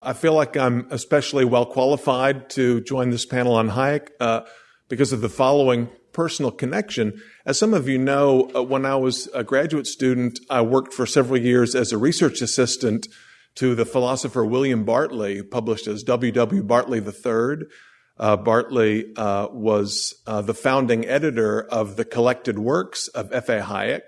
I feel like I'm especially well qualified to join this panel on Hayek uh, because of the following personal connection. As some of you know, uh, when I was a graduate student, I worked for several years as a research assistant to the philosopher William Bartley, published as W. W. Bartley III. Uh, Bartley uh, was uh, the founding editor of the collected works of F.A. Hayek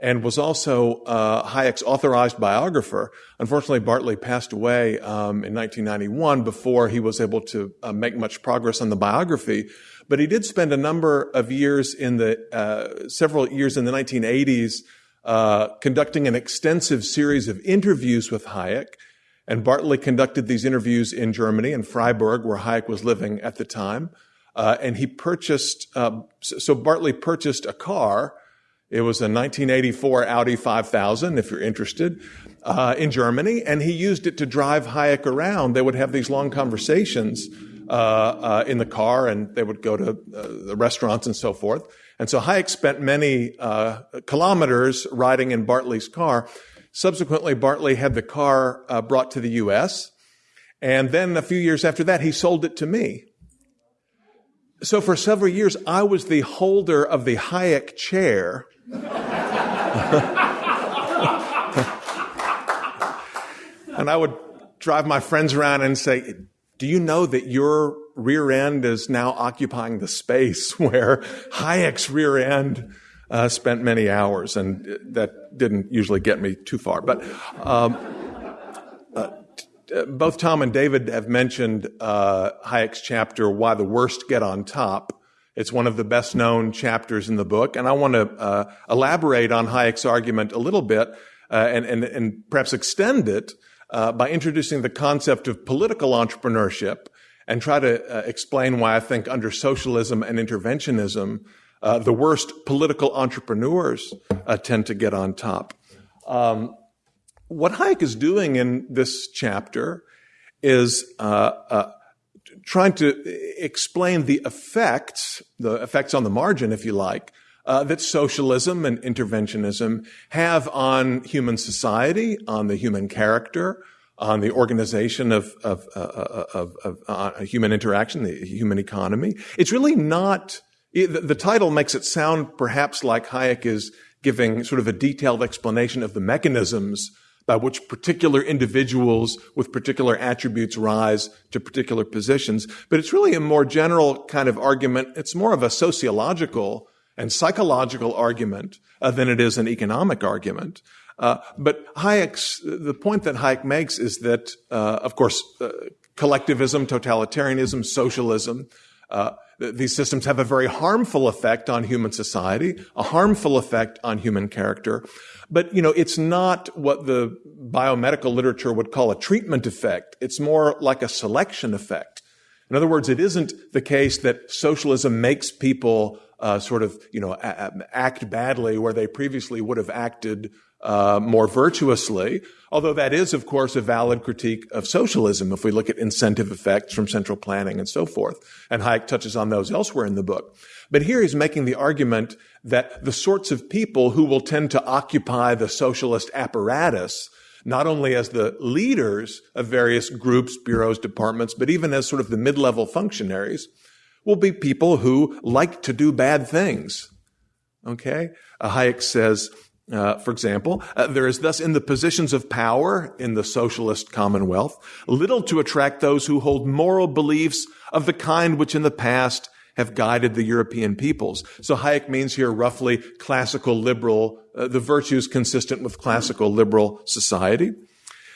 and was also uh, Hayek's authorized biographer. Unfortunately, Bartley passed away um, in 1991 before he was able to uh, make much progress on the biography. But he did spend a number of years in the uh, several years in the 1980s uh, conducting an extensive series of interviews with Hayek. And Bartley conducted these interviews in Germany, in Freiburg, where Hayek was living at the time. Uh, and he purchased, uh, so Bartley purchased a car it was a 1984 Audi 5000, if you're interested, uh, in Germany, and he used it to drive Hayek around. They would have these long conversations uh, uh, in the car, and they would go to uh, the restaurants and so forth. And so Hayek spent many uh, kilometers riding in Bartley's car. Subsequently, Bartley had the car uh, brought to the U.S., and then a few years after that, he sold it to me. So for several years, I was the holder of the Hayek chair and I would drive my friends around and say, do you know that your rear end is now occupying the space where Hayek's rear end uh, spent many hours? And that didn't usually get me too far. But um, uh, both Tom and David have mentioned uh, Hayek's chapter, Why the Worst Get on Top. It's one of the best known chapters in the book. And I want to uh, elaborate on Hayek's argument a little bit uh, and, and, and, perhaps extend it uh, by introducing the concept of political entrepreneurship and try to uh, explain why I think under socialism and interventionism, uh, the worst political entrepreneurs tend to get on top. Um, what Hayek is doing in this chapter is trying to explain the effects, the effects on the margin, if you like, uh, that socialism and interventionism have on human society, on the human character, on the organization of, of, uh, uh of, of uh, human interaction, the human economy. It's really not, the title makes it sound perhaps like Hayek is giving sort of a detailed explanation of the mechanisms by which particular individuals with particular attributes rise to particular positions. But it's really a more general kind of argument. It's more of a sociological and psychological argument uh, than it is an economic argument. Uh, but Hayek's, the point that Hayek makes is that, uh, of course, uh, collectivism, totalitarianism, socialism, uh, these systems have a very harmful effect on human society, a harmful effect on human character. But, you know, it's not what the biomedical literature would call a treatment effect. It's more like a selection effect. In other words, it isn't the case that socialism makes people uh, sort of, you know, act badly where they previously would have acted uh, more virtuously, although that is, of course, a valid critique of socialism if we look at incentive effects from central planning and so forth. And Hayek touches on those elsewhere in the book. But here he's making the argument that the sorts of people who will tend to occupy the socialist apparatus, not only as the leaders of various groups, bureaus, departments, but even as sort of the mid-level functionaries, will be people who like to do bad things. Okay? Uh, Hayek says, uh, for example, uh, there is thus in the positions of power in the socialist commonwealth little to attract those who hold moral beliefs of the kind which in the past have guided the European peoples. So Hayek means here roughly classical liberal, uh, the virtues consistent with classical liberal society.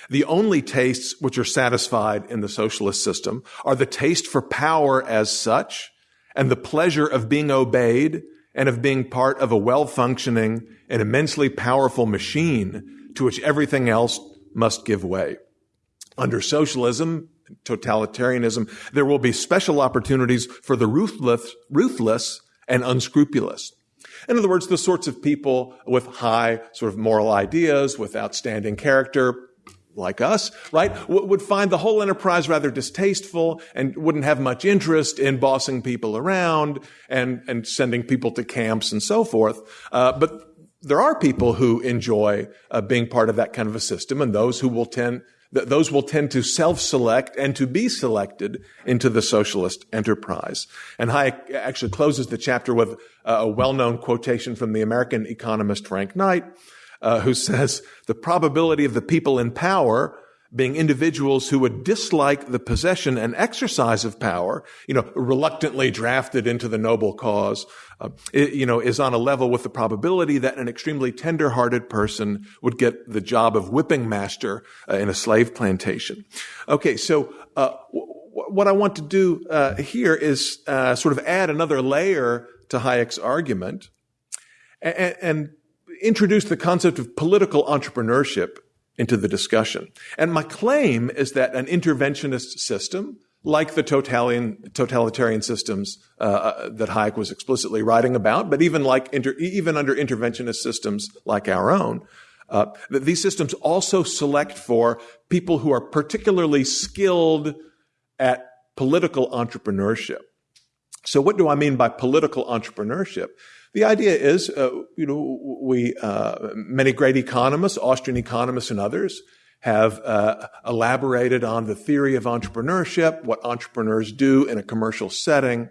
The only tastes which are satisfied in the socialist system are the taste for power as such and the pleasure of being obeyed and of being part of a well-functioning and immensely powerful machine to which everything else must give way. Under socialism, totalitarianism, there will be special opportunities for the ruthless, ruthless and unscrupulous. In other words, the sorts of people with high sort of moral ideas, with outstanding character, like us, right, would find the whole enterprise rather distasteful and wouldn't have much interest in bossing people around and, and sending people to camps and so forth. Uh, but there are people who enjoy uh, being part of that kind of a system and those who will tend, Th- those will tend to self-select and to be selected into the socialist enterprise. And Hayek actually closes the chapter with a well-known quotation from the American economist Frank Knight, uh, who says, the probability of the people in power being individuals who would dislike the possession and exercise of power, you know, reluctantly drafted into the noble cause, uh, it, you know, is on a level with the probability that an extremely tender-hearted person would get the job of whipping master uh, in a slave plantation. Okay, so uh, w- what I want to do uh, here is uh, sort of add another layer to Hayek's argument and, and introduce the concept of political entrepreneurship into the discussion. And my claim is that an interventionist system, like the totalitarian, totalitarian systems uh, uh, that Hayek was explicitly writing about, but even like inter, even under interventionist systems like our own, uh, that these systems also select for people who are particularly skilled at political entrepreneurship. So, what do I mean by political entrepreneurship? The idea is, uh, you know, we uh, many great economists, Austrian economists, and others have uh, elaborated on the theory of entrepreneurship, what entrepreneurs do in a commercial setting.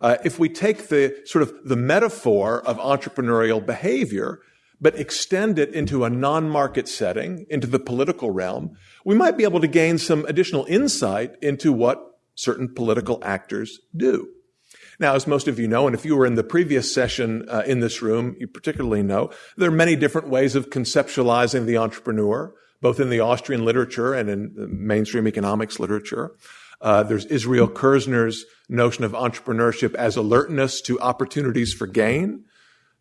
Uh, if we take the sort of the metaphor of entrepreneurial behavior, but extend it into a non-market setting, into the political realm, we might be able to gain some additional insight into what certain political actors do. Now, as most of you know, and if you were in the previous session uh, in this room, you particularly know, there are many different ways of conceptualizing the entrepreneur, both in the Austrian literature and in mainstream economics literature. Uh, there's Israel Kirzner's notion of entrepreneurship as alertness to opportunities for gain.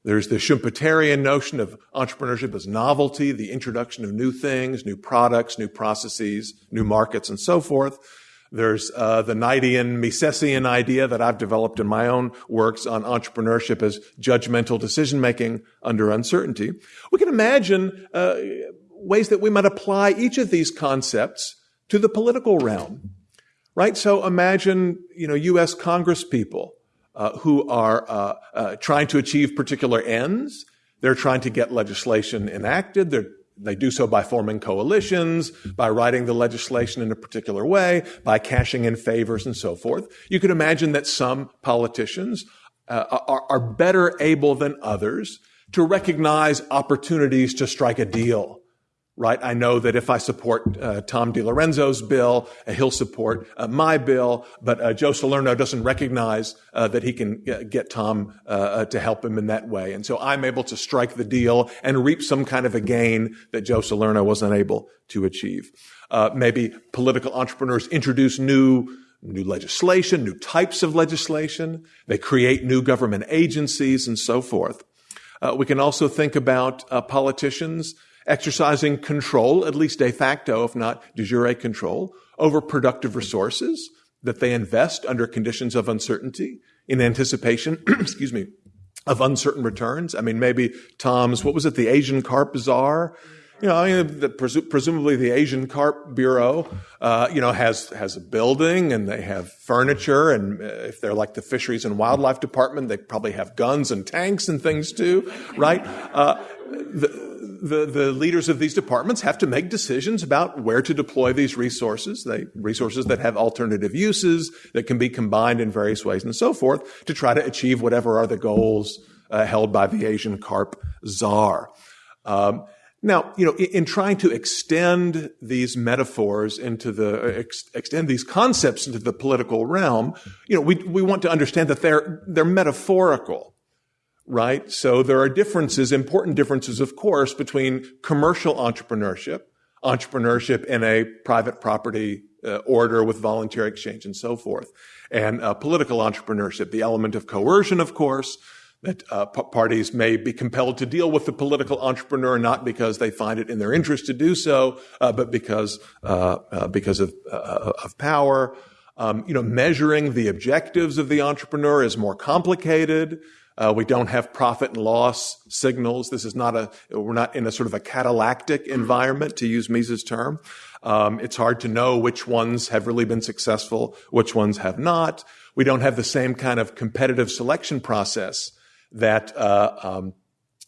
There's the Schumpeterian notion of entrepreneurship as novelty, the introduction of new things, new products, new processes, new markets, and so forth. There's uh, the Knightian Misesian idea that I've developed in my own works on entrepreneurship as judgmental decision making under uncertainty. We can imagine uh, ways that we might apply each of these concepts to the political realm, right? So imagine, you know, U.S. Congress people uh, who are uh, uh, trying to achieve particular ends. They're trying to get legislation enacted. They're they do so by forming coalitions, by writing the legislation in a particular way, by cashing in favors and so forth. You could imagine that some politicians uh, are, are better able than others to recognize opportunities to strike a deal right? I know that if I support uh, Tom DiLorenzo's bill, uh, he'll support uh, my bill, but uh, Joe Salerno doesn't recognize uh, that he can uh, get Tom to help him in that way. And so I'm able to strike the deal and reap some kind of a gain that Joe Salerno was unable to achieve. maybe political entrepreneurs introduce new new legislation, new types of legislation. They create new government agencies and so forth. we can also think about politicians exercising control, at least de facto, if not de jure control, over productive resources that they invest under conditions of uncertainty in anticipation, excuse me, of uncertain returns. I mean, maybe Tom's, what was it, the Asian Carp Bazaar? You know, I mean, the, presu- presumably the Asian Carp Bureau, uh, you know, has has a building and they have furniture, and uh, if they're like the Fisheries and Wildlife Department, they probably have guns and tanks and things too, right? Uh, the, the, leaders of these departments have to make decisions about where to deploy these resources, they, resources that have alternative uses, that can be combined in various ways and so forth to try to achieve whatever are the goals uh, held by the Asian carp czar. Um, now, you know, in, in, trying to extend these metaphors into the, ex, extend these concepts into the political realm, you know, we, we want to understand that they're, they're metaphorical right? So there are differences, important differences, of course, between commercial entrepreneurship, entrepreneurship in a private property uh, order with voluntary exchange and so forth, and uh, political entrepreneurship, the element of coercion, of course, that uh, p- parties may be compelled to deal with the political entrepreneur not because they find it in their interest to do so, uh, but because uh, uh, because of of power. Um, you know, measuring the objectives of the entrepreneur is more complicated. Uh, we don't have profit and loss signals. This is not a, we're not in a sort of a catallactic environment, to use Mises' term. Um, it's hard to know which ones have really been successful, which ones have not. We don't have the same kind of competitive selection process that uh, um,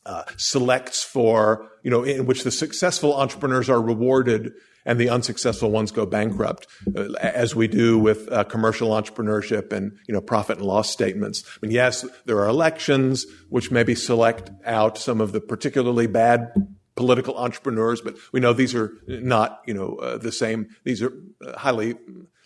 uh, selects for, you know, in which the successful entrepreneurs are rewarded and the unsuccessful ones go bankrupt, uh, as we do with uh, commercial entrepreneurship and you know profit and loss statements. I mean, yes, there are elections which maybe select out some of the particularly bad political entrepreneurs, but we know these are not you know uh, the same. These are uh, highly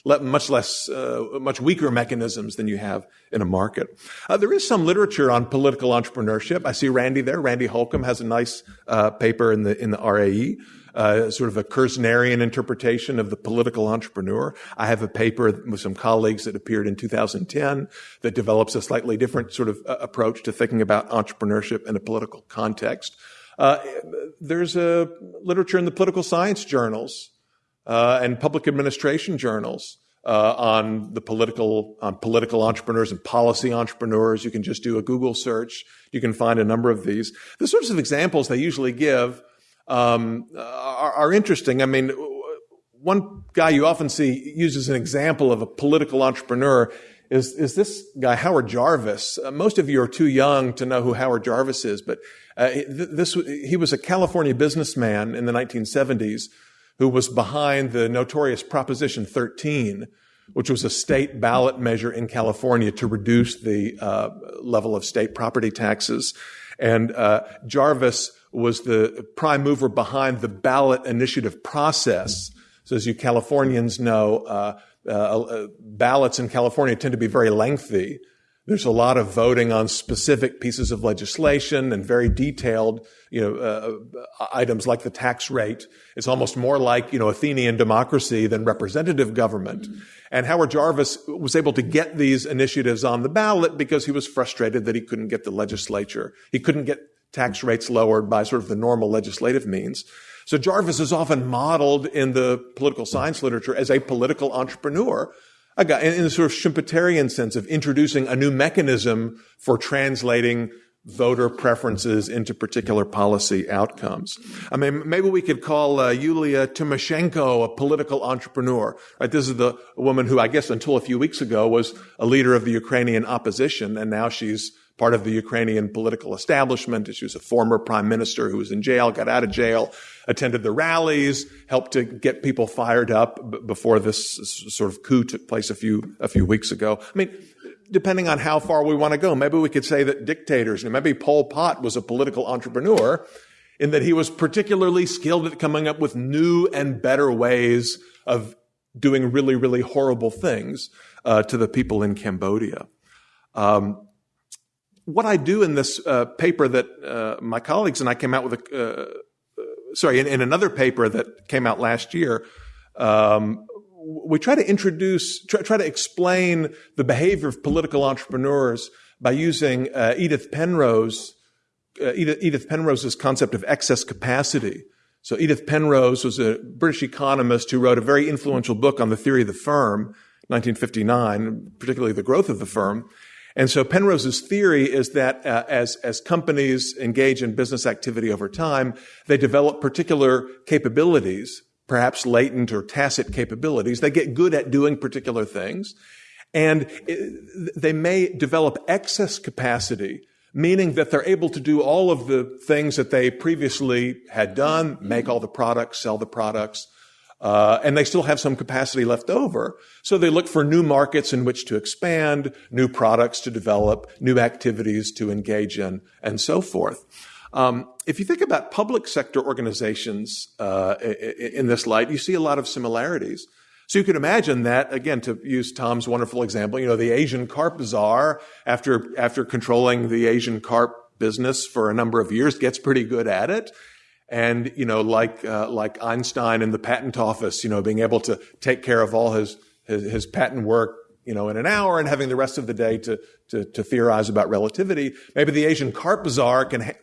much less, uh, much weaker mechanisms than you have in a market. Uh, there is some literature on political entrepreneurship. I see Randy there. Randy Holcombe has a nice uh, paper in the in the RAE. Uh, sort of a Kirznerian interpretation of the political entrepreneur. I have a paper with some colleagues that appeared in 2010 that develops a slightly different sort of uh, approach to thinking about entrepreneurship in a political context. Uh, there's a literature in the political science journals uh, and public administration journals uh, on the political on political entrepreneurs and policy entrepreneurs. You can just do a Google search. You can find a number of these. The sorts of examples they usually give um, are, are interesting. I mean, one guy you often see used as an example of a political entrepreneur is, is this guy, Howard Jarvis. Uh, most of you are too young to know who Howard Jarvis is, but uh, this, he was a California businessman in the 1970s who was behind the notorious Proposition 13, which was a state ballot measure in California to reduce the uh, level of state property taxes. And uh, Jarvis was the prime mover behind the ballot initiative process. So as you Californians know, uh, uh, uh ballots in California tend to be very lengthy. There's a lot of voting on specific pieces of legislation and very detailed, you know, uh, uh, items like the tax rate. It's almost more like, you know, Athenian democracy than representative government. Mm-hmm. And Howard Jarvis was able to get these initiatives on the ballot because he was frustrated that he couldn't get the legislature. He couldn't get tax rates lowered by sort of the normal legislative means. So Jarvis is often modeled in the political science literature as a political entrepreneur a guy in the sort of Schumpeterian sense of introducing a new mechanism for translating voter preferences into particular policy outcomes. I mean, maybe we could call uh, Yulia Tymoshenko a political entrepreneur. Right? This is the woman who, I guess, until a few weeks ago, was a leader of the Ukrainian opposition, and now she's part of the Ukrainian political establishment. She was a former prime minister who was in jail, got out of jail, attended the rallies, helped to get people fired up before this sort of coup took place a few, a few weeks ago. I mean, depending on how far we want to go, maybe we could say that dictators, maybe Pol Pot was a political entrepreneur in that he was particularly skilled at coming up with new and better ways of doing really, really horrible things uh, to the people in Cambodia. Um, what I do in this uh, paper that uh, my colleagues and I came out with a, uh, uh, sorry, in, in, another paper that came out last year, um, we try to introduce, try, try, to explain the behavior of political entrepreneurs by using uh, Edith Penrose, Edith Penrose's concept of excess capacity. So Edith Penrose was a British economist who wrote a very influential book on the theory of the firm, 1959, particularly the growth of the firm. And so Penrose's theory is that uh, as, as companies engage in business activity over time, they develop particular capabilities, perhaps latent or tacit capabilities. They get good at doing particular things. And it, they may develop excess capacity, meaning that they're able to do all of the things that they previously had done, make all the products, sell the products, uh, and they still have some capacity left over. So they look for new markets in which to expand, new products to develop, new activities to engage in, and so forth. Um, if you think about public sector organizations uh, in this light, you see a lot of similarities. So you can imagine that, again, to use Tom's wonderful example, you know, the Asian carp czar, after, after controlling the Asian carp business for a number of years, gets pretty good at it. And, you know, like, uh, like Einstein in the patent office, you know, being able to take care of all his, his, his patent work, you know, in an hour and having the rest of the day to, to, to theorize about relativity. Maybe the Asian carp czar can ha-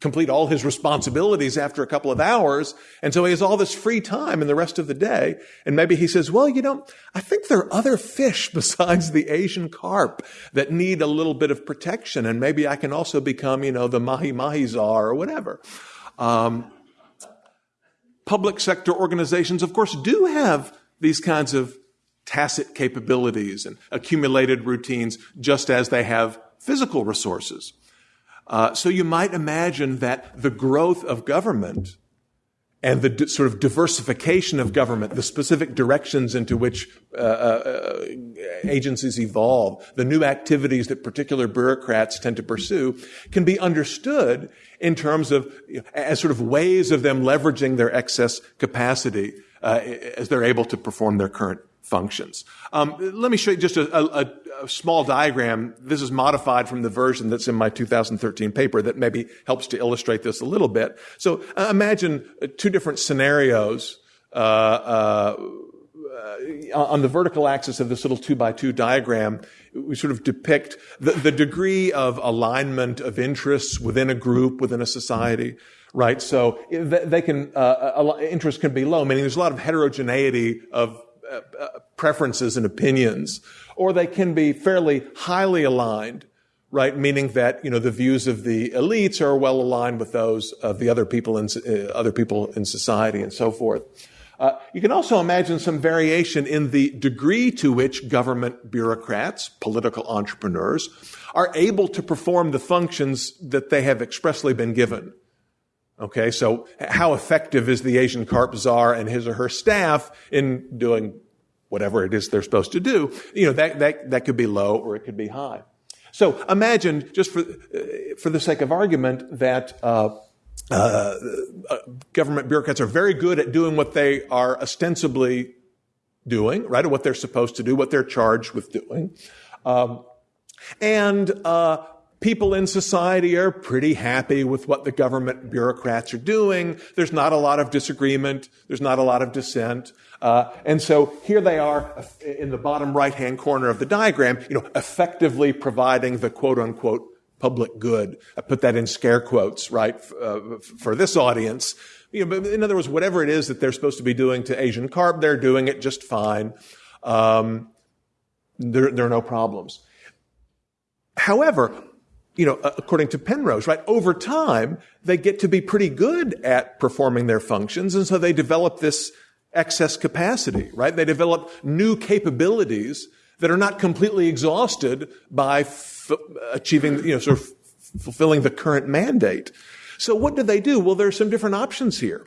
complete all his responsibilities after a couple of hours. And so he has all this free time in the rest of the day. And maybe he says, well, you know, I think there are other fish besides the Asian carp that need a little bit of protection. And maybe I can also become, you know, the mahi mahi czar or whatever. Um, public sector organizations, of course, do have these kinds of tacit capabilities and accumulated routines, just as they have physical resources. Uh, so you might imagine that the growth of government and the d- sort of diversification of government, the specific directions into which uh, uh, agencies evolve, the new activities that particular bureaucrats tend to pursue, can be understood in terms of as sort of ways of them leveraging their excess capacity uh, as they're able to perform their current functions. Um, let me show you just a, a, a, small diagram. This is modified from the version that's in my 2013 paper that maybe helps to illustrate this a little bit. So uh, imagine uh, two different scenarios. Uh, uh, on the vertical axis of this little two by two diagram, we sort of depict the, the degree of alignment of interests within a group, within a society right? So they can, uh, interest can be low, meaning there's a lot of heterogeneity of uh, uh, preferences and opinions, or they can be fairly highly aligned, right? Meaning that you know the views of the elites are well aligned with those of the other people in uh, other people in society and so forth. Uh, you can also imagine some variation in the degree to which government bureaucrats, political entrepreneurs, are able to perform the functions that they have expressly been given. Okay, so how effective is the Asian carp czar and his or her staff in doing whatever it is they're supposed to do? You know, that, that, that could be low or it could be high. So imagine, just for, uh, for the sake of argument, that uh, uh, government bureaucrats are very good at doing what they are ostensibly doing, right, or what they're supposed to do, what they're charged with doing. Um, and uh, people in society are pretty happy with what the government bureaucrats are doing. There's not a lot of disagreement. There's not a lot of dissent. Uh, and so here they are in the bottom right hand corner of the diagram, you know, effectively providing the quote unquote public good. I put that in scare quotes, right, uh, for this audience. You know, in other words, whatever it is that they're supposed to be doing to Asian carp, they're doing it just fine. Um, there, there are no problems. However, you know, according to Penrose, right? Over time, they get to be pretty good at performing their functions. And so they develop this excess capacity, right? They develop new capabilities that are not completely exhausted by f- achieving, you know, sort of fulfilling the current mandate. So what do they do? Well, there are some different options here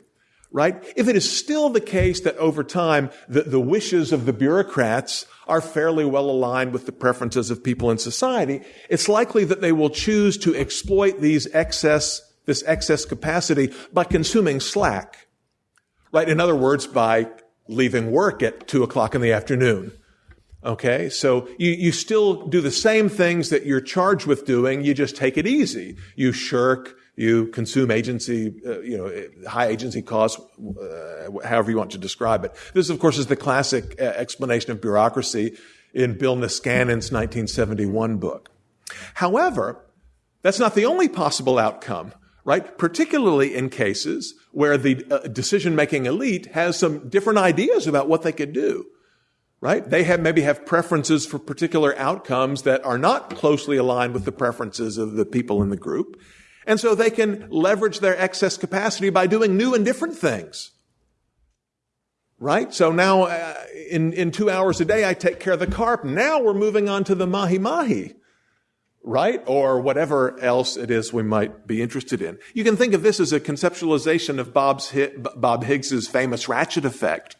right? If it is still the case that over time the, the wishes of the bureaucrats are fairly well aligned with the preferences of people in society, it's likely that they will choose to exploit these excess, this excess capacity by consuming slack, right? In other words, by leaving work at two o'clock in the afternoon. Okay, so you, you still do the same things that you're charged with doing, you just take it easy. You shirk, you consume agency, uh, you know, high agency costs, uh, however you want to describe it. This, of course, is the classic uh, explanation of bureaucracy in Bill Niskanen's 1971 book. However, that's not the only possible outcome, right? Particularly in cases where the uh, decision-making elite has some different ideas about what they could do right? They have maybe have preferences for particular outcomes that are not closely aligned with the preferences of the people in the group. And so they can leverage their excess capacity by doing new and different things. Right? So now, uh, in, in two hours a day, I take care of the carp. Now we're moving on to the mahi mahi. Right? Or whatever else it is we might be interested in. You can think of this as a conceptualization of Bob's, Bob Higgs's famous ratchet effect.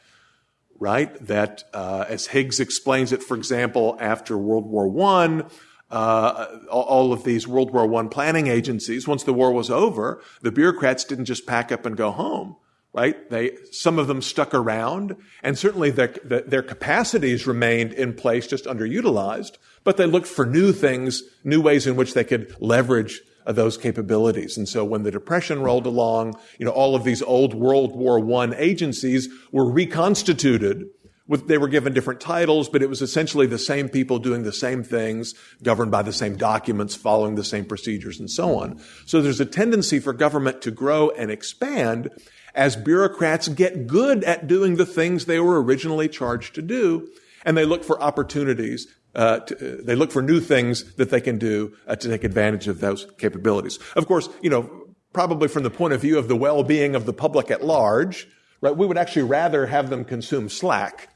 Right? That, uh, as Higgs explains it, for example, after World War One, uh, all of these World War I planning agencies, once the war was over, the bureaucrats didn't just pack up and go home, right? They, some of them stuck around, and certainly their, their capacities remained in place, just underutilized, but they looked for new things, new ways in which they could leverage uh, those capabilities. And so when the Depression rolled along, you know, all of these old World War I agencies were reconstituted with, they were given different titles, but it was essentially the same people doing the same things, governed by the same documents, following the same procedures, and so on. So there's a tendency for government to grow and expand as bureaucrats get good at doing the things they were originally charged to do, and they look for opportunities. Uh, to, uh, they look for new things that they can do uh, to take advantage of those capabilities. Of course, you know, probably from the point of view of the well-being of the public at large, right? We would actually rather have them consume slack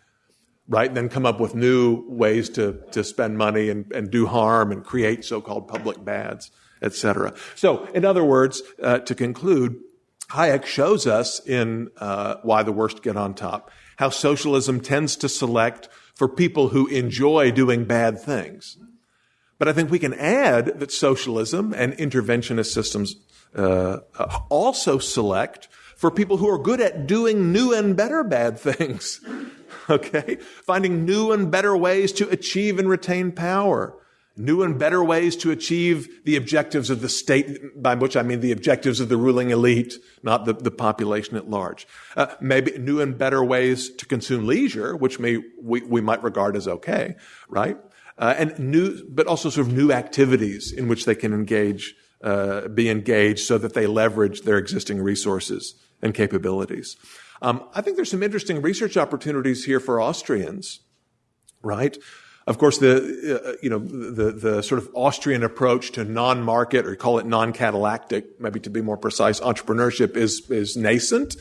right? And then come up with new ways to, to spend money and, and do harm and create so-called public bads, etc. So, in other words, uh, to conclude, Hayek shows us in uh, Why the Worst Get on Top how socialism tends to select for people who enjoy doing bad things. But I think we can add that socialism and interventionist systems uh, also select for people who are good at doing new and better bad things. okay? Finding new and better ways to achieve and retain power new and better ways to achieve the objectives of the state, by which I mean the objectives of the ruling elite, not the, the population at large. Uh, maybe new and better ways to consume leisure, which may, we, we might regard as okay, right? Uh, and new, but also sort of new activities in which they can engage, uh, be engaged so that they leverage their existing resources and capabilities. Um, I think there's some interesting research opportunities here for Austrians, right? Of course, the uh, you know the the sort of Austrian approach to non-market, or call it non-catallactic, maybe to be more precise, entrepreneurship is is nascent.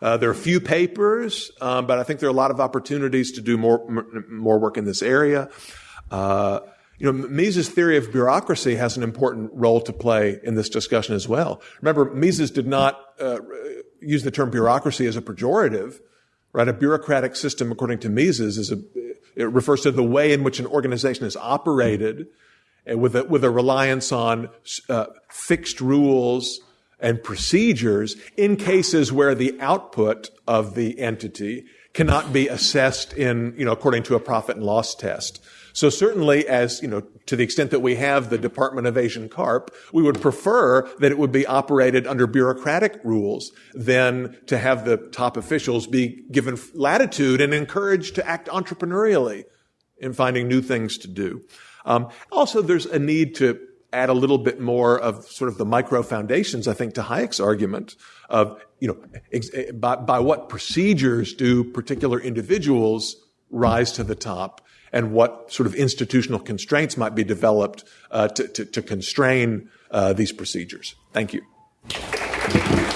Uh, there are a few papers, um, but I think there are a lot of opportunities to do more more work in this area. Uh, you know, Mises' theory of bureaucracy has an important role to play in this discussion as well. Remember, Mises did not uh, use the term bureaucracy as a pejorative, right? A bureaucratic system, according to Mises, is a it refers to the way in which an organization is operated uh, with a, with a reliance on uh, fixed rules and procedures in cases where the output of the entity cannot be assessed in, you know, according to a profit and loss test. So certainly as, you know, to the extent that we have the Department of Asian Carp, we would prefer that it would be operated under bureaucratic rules than to have the top officials be given latitude and encouraged to act entrepreneurially in finding new things to do. Um, also, there's a need to add a little bit more of sort of the micro foundations, I think, to Hayek's argument of, you know, ex- by, by what procedures do particular individuals rise to the top and what sort of institutional constraints might be developed uh, to, to, to, constrain uh, these procedures. Thank you.